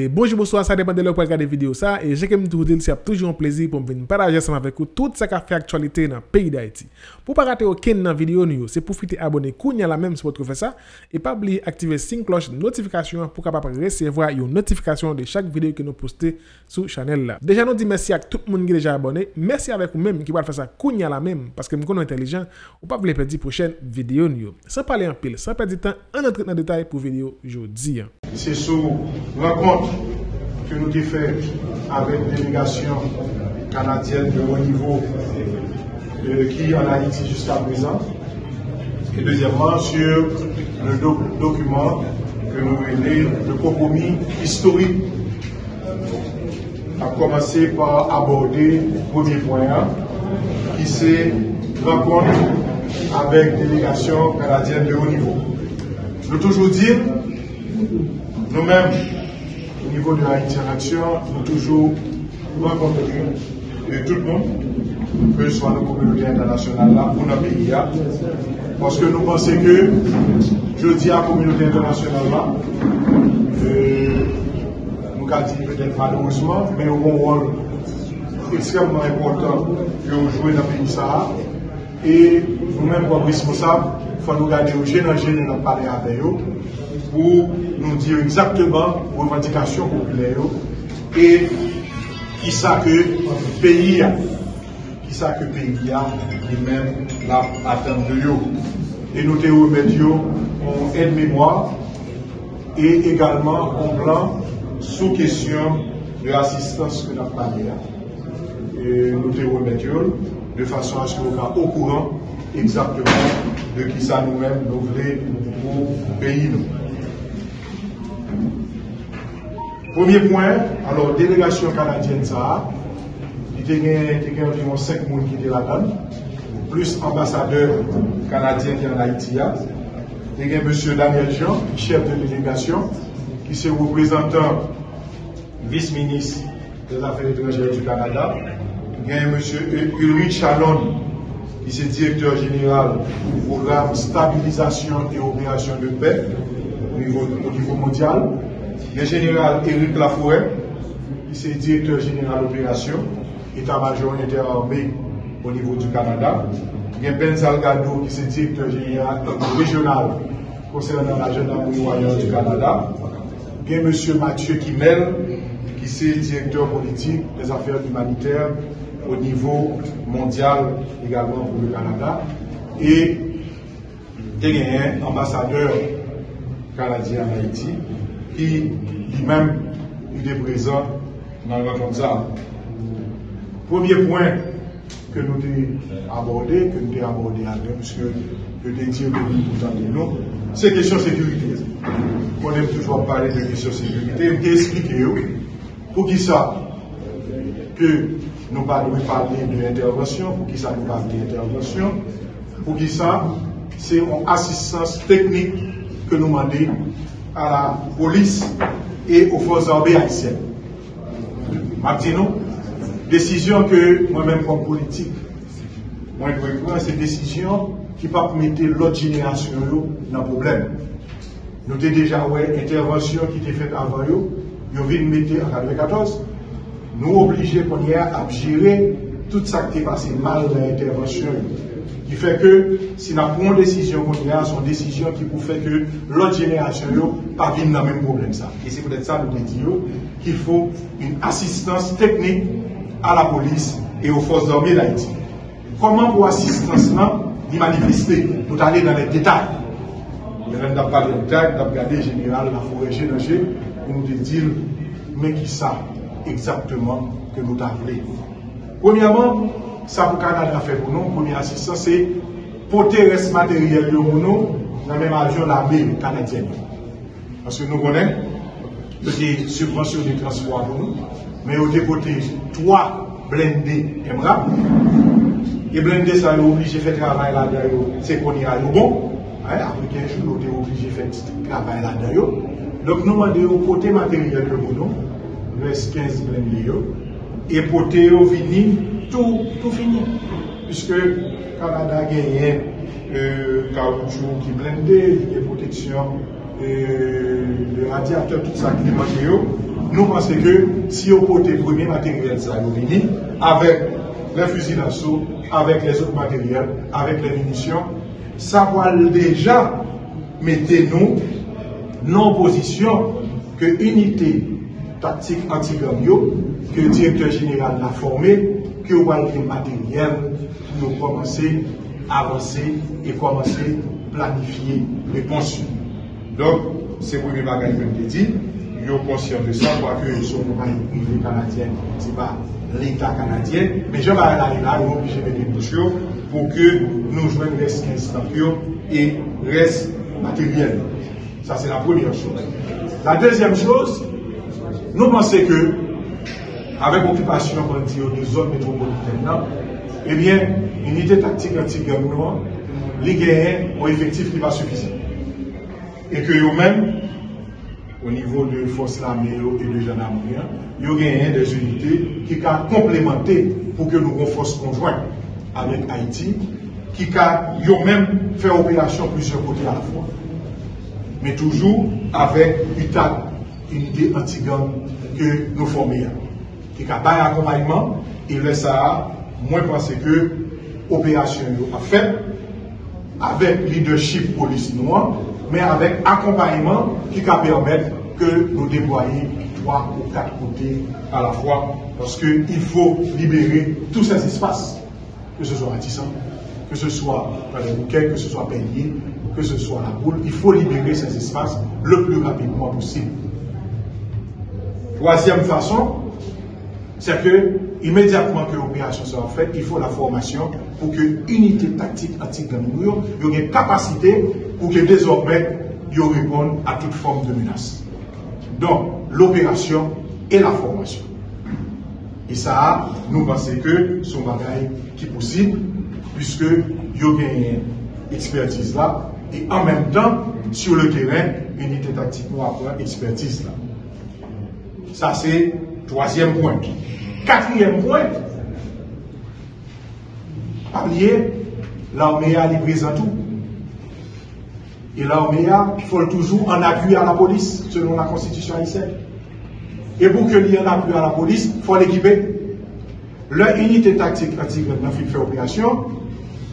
Et bonjour, bonsoir, ça dépend de l'heure pour regarder vidéo ça. Et j'ai comme tout dire, c'est toujours un plaisir pour me partager ensemble avec vous tout ce qui fait actualité dans le pays d'Haïti. Pour ne pas rater aucune vidéo, c'est profiter abonner à la même si vous faites ça. Et pas oublier d'activer la cloche de notification pour capable recevoir une notification de chaque vidéo que nous postons sur la chaîne. Là. Déjà, nous disons merci à tout le monde qui est déjà abonné. Merci avec vous-même qui va faire ça à la même parce que nous sommes intelligents. Ou pas vous perdre la prochaine vidéo. Sans parler en pile, sans perdre du temps, on entre dans le détail pour la vidéo aujourd'hui. C'est sur rencontre que nous avons fait avec délégation canadienne de haut niveau euh, qui est en Haïti jusqu'à présent. Et deuxièmement, sur le document que nous venons le compromis historique. à commencer par aborder le premier point, qui c'est rencontre avec délégation canadienne de haut niveau. Je veux toujours dire nous-mêmes, niveau de Haïti en Action, nous toujours rencontrons tout le monde, que ce soit la communauté internationale là, pour notre pays parce que nous pensons que, je dis à la communauté internationale là, euh, nous avons peut-être malheureusement, mais nous avons un rôle extrêmement important que nous jouons dans le pays ça. Et nous-mêmes, comme responsables, il faut nous garder au gêne dans parler avec eux pour nous dire exactement revendications populaires et qui ça que pays a, qui ça que pays a lui-même l'a atteint de eux. Et nous te remettons en aide-mémoire et également en plan sous question de l'assistance que nous avons. Et nous te remettons de façon à ce qu'on soit au courant exactement de qui ça nous-mêmes nous voulons pour pays. Premier point, alors, délégation canadienne, ça, il y a environ 5 personnes qui étaient là-dedans, plus ambassadeur canadien qui est en Haïti. Il y a M. Daniel Jean, chef de délégation, qui est représentant vice-ministre des Affaires étrangères du Canada. Il y a M. Ulrich Chalon, qui est directeur général du programme Stabilisation et Opération de paix au niveau mondial le général Éric Laforêt, qui est directeur général d'opération, état-major interarmé au niveau du Canada. Il y a Ben Salgado, qui est directeur général régional concernant la gendarmerie du Canada. Il y a M. Mathieu Kimel, qui est directeur politique des affaires humanitaires au niveau mondial également pour le Canada. Et il y a un ambassadeur canadien en Haïti, qui lui-même était présent dans le ça. Premier point que nous avons abordé, que nous avons abordé avec, puisque je t'ai dit que nous nous, c'est la question de sécurité. On aime toujours parler de question de sécurité. Je vais expliquer pour qui ça? Que nous parlons de l'intervention, pour qui ça nous parle d'intervention, pour qui ça? C'est une assistance technique que nous demandons à la police et aux forces armées haïtiennes. Maintenant, décision que moi-même comme politique, moi je prendre cette décision qui pas mettre l'autre génération dans le problème. Nous avons déjà ouais, intervention qui était faite avant eux, nous venons mettre en 2014, nous obligés pour à gérer tout ça qui est passé mal dans l'intervention qui fait que si nous prenons une décision a, c'est une décision qui peut faire que l'autre génération ne pas dans le même problème. Ça. Et c'est peut-être ça nous disons qu'il faut une assistance technique à la police et aux forces armées d'Haïti. Comment pour assistance là, d'y manifester Nous allons dans les détails. Nous avons parlé de détails, regardé le général, la forêt générale, pour nous dire, mais qui ça exactement que nous avons Premièrement, ça pour Canada fait pour nous, première assistance, c'est porter reste matériel pour nous dans le même avion l'armée canadienne. Parce que nous connaissons des subventions de transport pour nous, mais on déporté trois blindés MRAP. Et blindés, ça, est obligé de faire travail là-dedans, c'est qu'on y a bon. Hein, après 15 jours, on est obligé de faire travail là-dedans. Donc nous demandons de porter matériel pour nous, reste 15 blindés, et porter au vinyle tout, tout fini. Puisque Canada a gagné euh, caoutchouc qui blindé, des protections, euh, le radiateur, tout ça qui est nous pensons que si au côté premier matériel, ça venu, avec les fusils d'assaut, avec les autres matériels, avec les munitions, ça va déjà mettre nous non position que unité tactique anti que le directeur général l'a formé, que vous avez matériel pour commencer à avancer et commencer à planifier pensions. Donc, c'est le premier bagage que je dit. Ils sont conscients de ça, quoique ils sont pas privé canadien, ce n'est pas l'État canadien, mais je vais aller là, ils vont obliger de des pour que nous jouions les 15 et reste matériel. Ça, c'est la première chose. La deuxième chose, nous pensons que, avec l'occupation de zone métropolitaine, eh bien, unité tactique anti-gouvernement, les gagnants ont effectif qui va suffisant. Et que eux-mêmes, au niveau de force l'armée et de gendarmerie, ils ont gagné des unités qui ont complémenté pour que nous avons force avec Haïti, qui ont même fait opération plusieurs côtés à la fois mais toujours avec une unité anti-gang que nous formons. Qui a un accompagnement, et le ça, moi, pense que l'opération a fait avec leadership police noire, mais avec accompagnement qui va permettre que nous déployions trois ou quatre côtés à la fois, parce qu'il faut libérer tous ces espaces, que ce soit Matissan, que ce soit les bouquets, que ce soit Peigné, que ce soit la boule, il faut libérer ces espaces le plus rapidement possible. Troisième façon, c'est que immédiatement que l'opération sera faite, il faut la formation pour que l'unité tactique anti-gang ait une capacité pour que désormais ils répondent à toute forme de menace. Donc, l'opération et la formation. Et ça, nous pensons que c'est un bagage qui est possible, puisque il y a une expertise là, et en même temps, sur le terrain, unité tactique nous apprend expertise là. Ça, c'est troisième point. Quatrième point, oublier, l'armée a livré tout. Et l'armée a, il faut toujours en appui à la police, selon la constitution haïtienne. Et pour que l'y en appui à la police, il faut l'équiper. Leur unité tactique anti-grenade fait opération,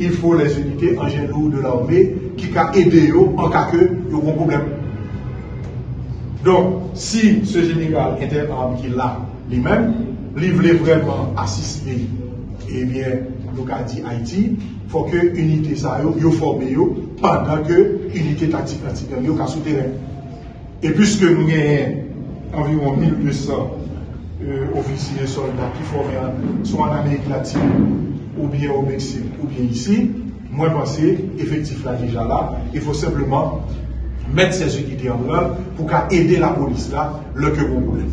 il faut les unités en lourd de l'armée qui peuvent aider en cas que y a un problème. Donc, si ce général interarme qui l'a lui-même, il voulait vraiment assister, eh bien, nous avons dit Haïti, il faut que l'unité ça yo formé pendant que l'unité tactique antique yo ka souterrain. Et puisque nous avons environ 1200 euh, officiers soldats qui forment soit en Amérique latine ou bien au Mexique, ou bien ici, moi je pense effectif là déjà là, il faut simplement mettre ces unités en œuvre pour aider la police là, le que vous voulez.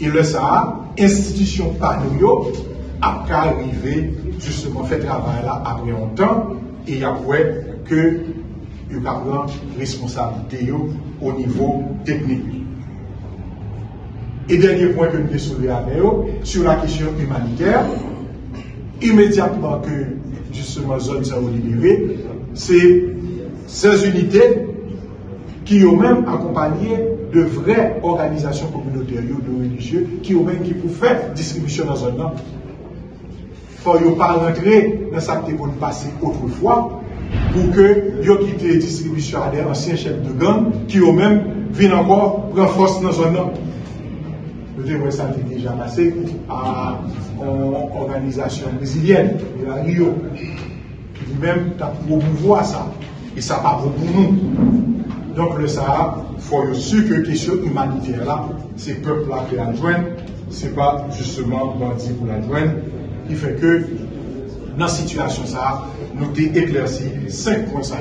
Et le ça, institution nous, a arriver justement faire travail là après un temps, et après que il a responsabilité au niveau technique. Et dernier point que nous soulevé avec eux, sur la question humanitaire, immédiatement que justement zone ça libérée, c'est ces unités qui ont même accompagné de vraies organisations communautaires, de religieux, qui ont même qui faire distribution dans zone là. Faut ne pas rentrer dans ça pour passer autrefois, pour que yo quitté distribution à des anciens chefs de gang qui ont même viennent encore prendre force dans là. Nous devons ça déjà passé à une organisation brésilienne, la Rio, qui lui-même a promouvoir ça. Et ça pas pour nous. Donc le Sahara, il faut sûr que question humanitaire là, c'est peuple là qui la joignent, ce n'est pas justement bandit pour la joindre, qui fait que dans la situation ça, nous avons éclairci cinq points ça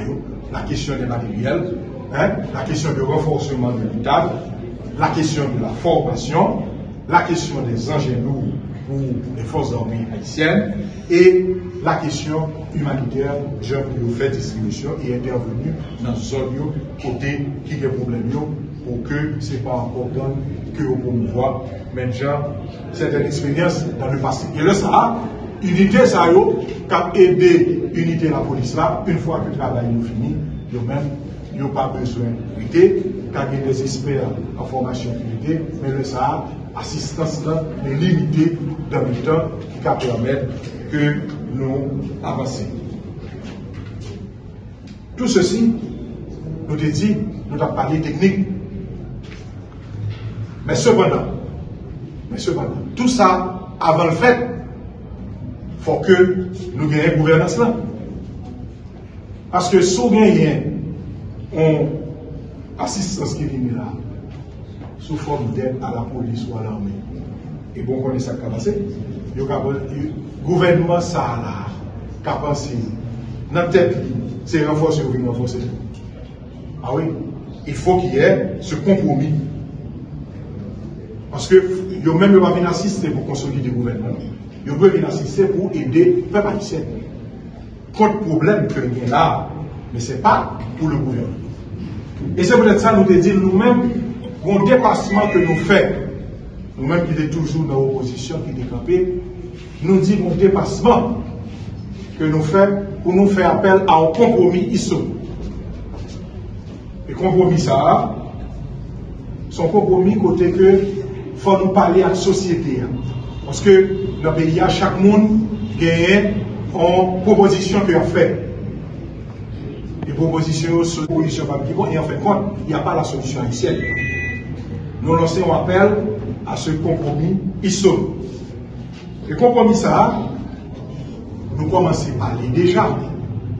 la question des matériels, hein, la question du renforcement de l'État, la question de la formation, la question des engins lourds pour les forces armées haïtiennes et la question humanitaire, je vous fait distribution et intervenu dans ce zone côté qui a des problèmes pour que ce n'est pas encore que vous promouvoir mais déjà une expérience dans le passé. Et là, ça, unité, ça a aidé unité la police là, une fois que le travail est fini, ils même yo pa bezwen prite, kage des espère en formasyon prite, men le sa, asistans lan, men limite dan mi tan ki ka permette ke nou avanse. Tout ceci, nou te di, nou ta pali teknik. Men sepanan, men sepanan, tout sa, avan le fet, fò ke nou genye gouvernance lan. Paske sou genyen on asistans ki vini la sou form den a la polis ou a la ame. E bon konen sa kapase, yo kapase, gouvernement sa la kapase, nan tet li, se renfose ou vini renfose. A oui, il fò ki yè se kompromi. Paske yo men yo va vin asiste pou konsoli de gouvernement. Yo ve vin asiste pou ede pe patisyen. Kote problem ke gen la, men se pa pou le gouvernement. E se pwede sa nou te di nou men, kon depasman ke nou fe, nou men ki de toujou nan oposisyon ki de kapè, nou di kon depasman ke nou fe, pou nou fe apel an kompromi iso. E kompromi sa, son kompromi kote ke fwa nou pale ak sosyete. Paske nan peyi a chak moun genye an proposisyon ki a fe. E proposisyon sou proposisyon pa ki bon, e an fe kon, y a pa la solisyon anisyen. Nou lanse an apel a se kompromi iso. E kompromi sa, nou komanse pale deja,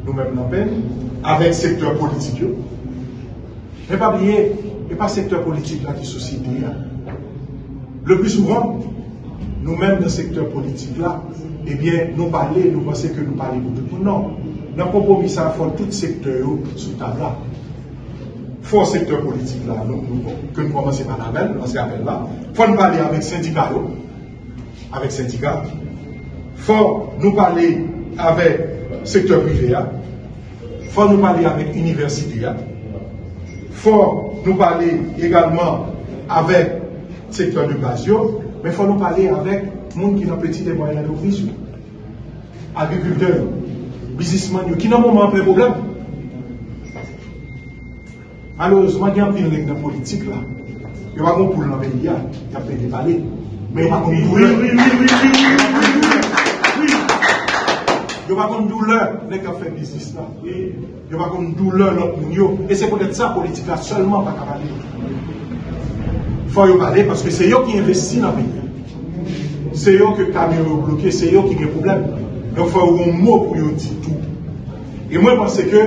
nou men nan pen, avek sektor politik yo, E pa blye, e pa sektor politik la ki sosyete ya. Le plus souvent, nou men nan sektor politik la, ebyen nou pale, nou pase ke nou pale pou tout pou nan. Nan kompromisa fon tout sektor yo sou tabla. Fon sektor politik la, ke nou komanse pa nan men, nan se apel la, fon pale avek syndika yo, avek syndika, fon nou pale avek sektor privé ya, fon nou pale avek universite ya, Fò nou pale egalman avèk sektor de basyon, men fò nou pale avèk moun ki nan peti de mwayan nou vizyon. Agrikulteur, bizisman yo, ki nan moun man ple problem. Malouzman gen apil lèk nan politik la, yo wakon pou nan veni ya, ya pe de pale, men wakon pou lèk. Yo va kon doule nek a fe bizis la. Yo va kon doule lop moun yo. E se konet sa politik la solman pa kapade. Fwa yo pale, paske se yo ki investi nan peyi. Se yo ke kamyon yo bloke, se yo ki gen problem. Yo fwa yo yon mou pou yo di tout. E mwen pense ke,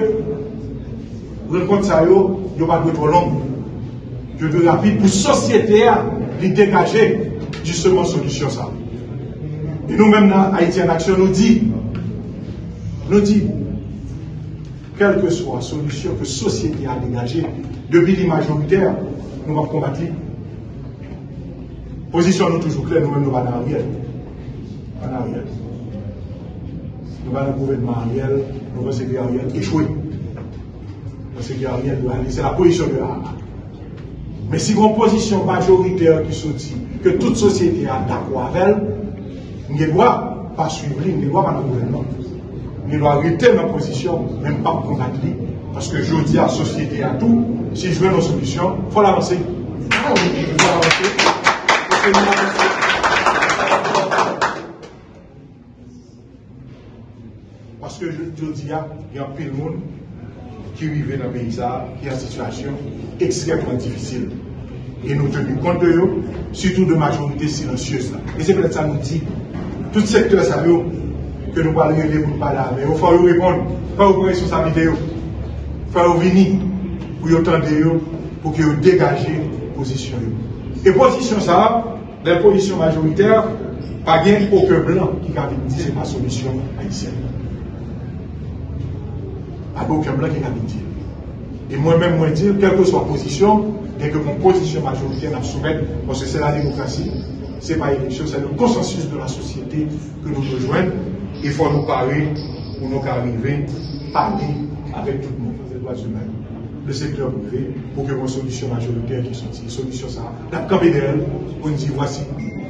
ren kont sa yo, yo va dwe tro long. Yo dwe rapide pou sosyete a li degaje justement solisyon sa. E nou men nan Haitian Action nou di, Nou di, kelke so a solusyon ke sosyete a degaje, debi li majoriter, nou va kombati. Pozisyon nou toujou klen, nou men nou va nan riel. Va nan riel. Nou va nan gouvenman riel, nou va se gri a riel, echwe. Va se gri a riel, se la pozisyon de la. Men si kon pozisyon majoriter ki sou di, ke tout sosyete a dakwa vel, nye gwa pa suivli, nye gwa pa nan gouvenman. ni do a rete nan posisyon, menm pa pou kontak li, paske jodi a sosyete a tou, si jwen nan solisyon, fò l'avanse. Fò l'avanse. Fò l'avanse. Paske jodi a, yon pil moun, ki vive nan peyisa, ki an situasyon ekstremman difisil. E nou tenu konte yo, sütou de majorite silansyeuse la. E se plet sa nou di, tout sektor sa yo, ke nou pale yon devou pale ame. Ou fwa yon repon, fwa yon kwen sou sa videyo. Fwa yon vini, pou yon tende yo, pou ki yon degaje posisyon yo. E posisyon sa, den posisyon majoriter, pa gen ouke blan ki kabine di se pa solisyon a isen. Pa ouke blan ki kabine di. E mwen men mwen di, kelke sou posisyon, den ke kon posisyon majoriter nan soumet, pwese se la demokrasi, se pa eleksyon, se le konsensus de la sosyete ke nou rejoen, il faut nous parler pour nous arriver, parler avec tout le monde, les droits humains, le secteur privé, pour que une solution majoritaire qui soit une solution ça. La nous dire voici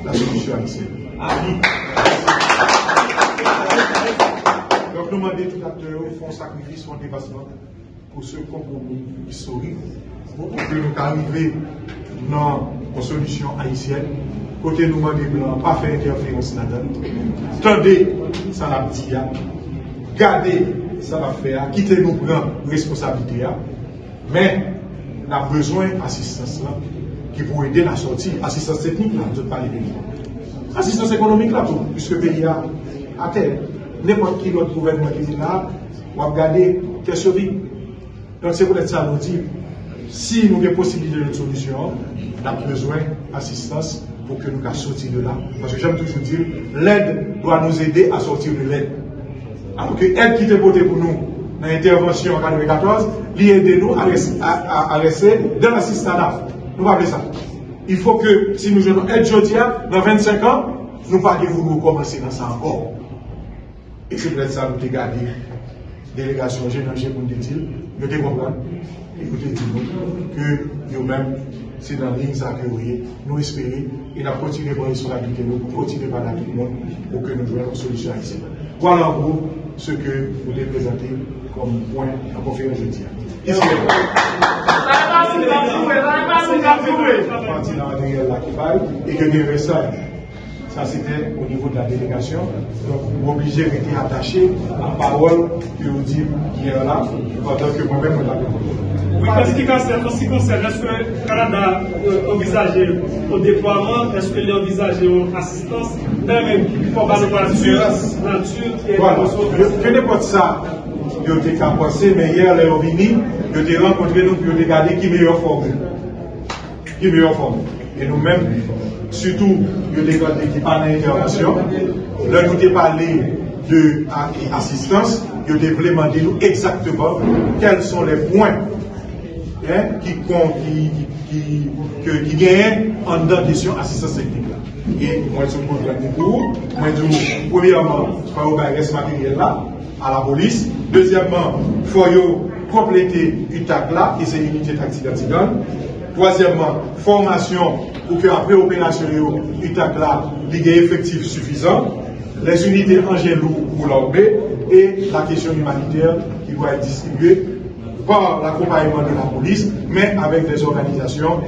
la solution à l'ICL. Donc nous demandons tout acteur, font sacrifice, font dépassement pour ce compromis historique pour que nous arrivions dans une solution haïtienne. Côté nous, blancs, pas faire interférence là-dedans. Tendez, ça l'a dit, gardez, ça va faire, quittez nous prendre responsabilité. Mais, on a besoin d'assistance qui pour aider la sortie. Assistance technique là, je parle Assistance économique là, tout, puisque le pays a à terre. N'importe qui d'autre gouvernement qui est là, on va regarder quelle survie. Donc c'est pour ça nous dit, si nous avons possibilité de solution, on a besoin d'assistance pour que nous puissions sortir de là. Parce que j'aime toujours dire, l'aide doit nous aider à sortir de l'aide. Alors que l'aide qui était votée pour nous dans l'intervention en 2014, l'aide nous à, rester dans l'assistance. Nous pas ça. Il faut que si nous avons aide aujourd'hui, dans 25 ans, nous ne pas nous recommencer dans ça encore. Et c'est peut-être ça que nous avons gardé. Délégation générale pour nous dire, nous te comprenons, écoutez, nous que nous-mêmes, c'est dans la ligne ça que nous espérons, et nous continuer à responsabilité, nous continuer à tout le monde pour que nous jouions une solution ici. Voilà en gros ce que vous voulez présenter comme point en conférence jeudi. Et que des messages ça, c'était au niveau de la délégation. Donc, vous obligé d'être attaché à la parole que vous dites hier là, pendant que moi-même, on l'avais Oui, en ce qui concerne, est-ce que le Canada euh, envisage au déploiement, est-ce qu'il envisage une assistance, même pas de nature, nature qui est voilà. Que n'importe ça, je t'ai pensé, mais hier, les venu, je t'ai rencontré, nous, pour regarder qui est meilleur formé. Qui est meilleur formé. Et nous-mêmes, surtout, a des qui parlent d'intervention. Là, nous avons parlé d'assistance, il a demandé nous exactement quels sont les points hein, qui, qui, qui, qui, qui gagnent en question assistance technique. Et moi, je suis pour moi, je premièrement, il faut ce matériel là à la police. Deuxièmement, il faut compléter UTAC là, et c'est l'unité tactique Troisièmement, formation pour qu'après opération, UTAC là, il y ait effectif suffisant. Les unités lourds pour l'armée et la question humanitaire qui doit être distribuée par l'accompagnement de la police, mais avec des organisations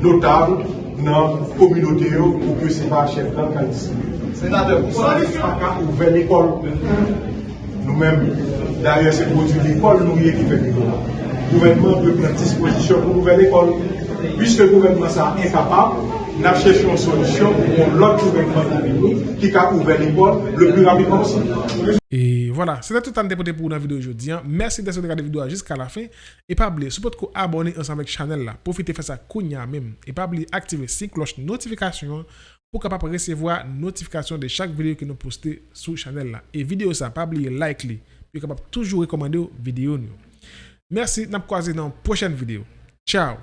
notables dans la communauté pour que ce n'est pas chef d'État qui a distribué. Sénateur, pourquoi pas ouvert l'école Nous-mêmes, d'ailleurs, c'est pour l'école, nous qui fait l'école. Le gouvernement peut prendre disposition pour ouvrir l'école puisque le gouvernement est incapable, nous yon solusyon pou lòk gouvenman nan l'Etat ki ka ouve l'ekol le plus rapidement possible. Et voilà, c'était tout un dépoté pour la vidéo aujourd'hui. Merci d'être regardé la vidéo jusqu'à la fin. Et pas oublier, si vous vous abonner ensemble avec Chanel là, profitez de faire ça Kounia même. Et pas oublier activer la cloche notification pour capable recevoir notification de chaque vidéo que nous postons sur Chanel là. Et vidéo ça, pas oublier like li. Puis capable toujours recommander vidéo nous. Merci, nous croiser dans la prochaine vidéo. Ciao.